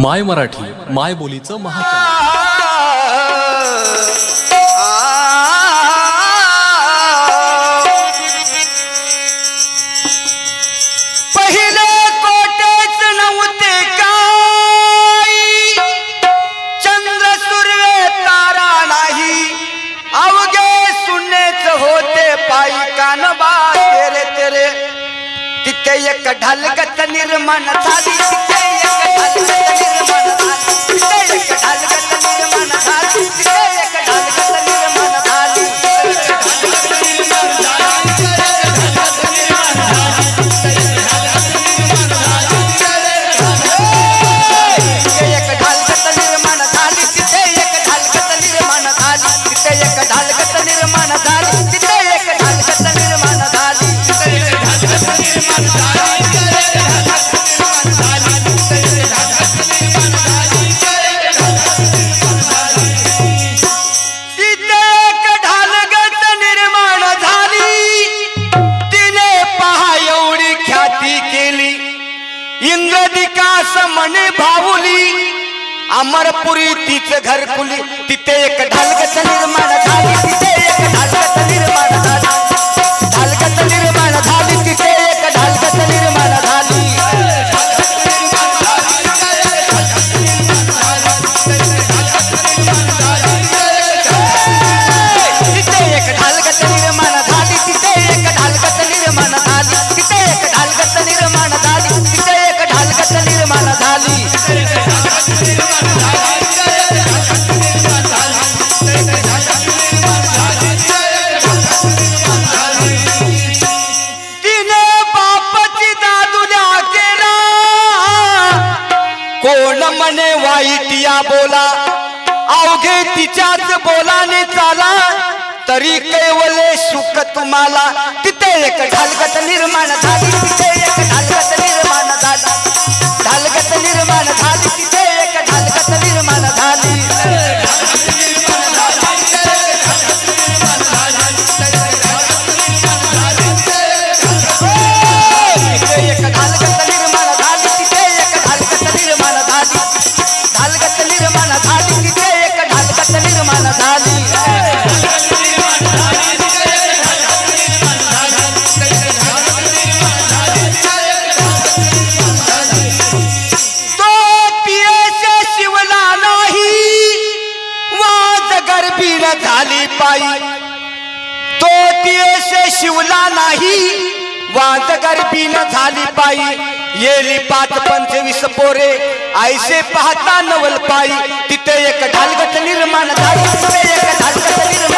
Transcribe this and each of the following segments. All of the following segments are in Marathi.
माय मराठी माय बोलीचं महाचॅनल नव्हते नाही. होते एक ढलगत निर्माण झाली तिथे एक ढलगत मने भाऊली अमरपुरी तिच घरकुली तिथे एक ढालगत निर्माण झाली. कोण म्हणे वाईट या बोला? अवघे तिच्याच बोलाने चाला. तरी कैवले सुख तुम्हाला? तिथे एक ढालगत निर्माण झाली तिथे एक ढालगत झाली. पायी. तो तियेसे शिवला नाही वाद गर्भीन झाली पायी. येली पाच पंचवीस पोरे. आयसे पाहता नवल पायी तिथे एक ढालगत निर्माण झाली. तिथे एक ढालगत निर्माण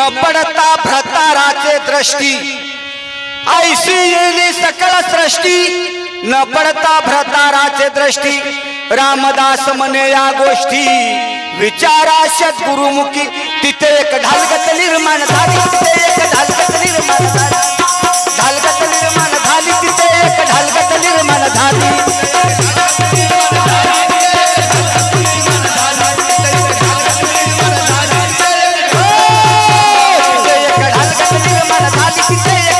न पडता भ्रताराचे दृष्टी. ऐशी येली सकळ सृष्टी. न पडता भ्रताराचे दृष्टी. रामदास म्हणे या गोष्टी. विचारा गुरुमुखी तिथे एक ढालगत निर्माण झाली तिथे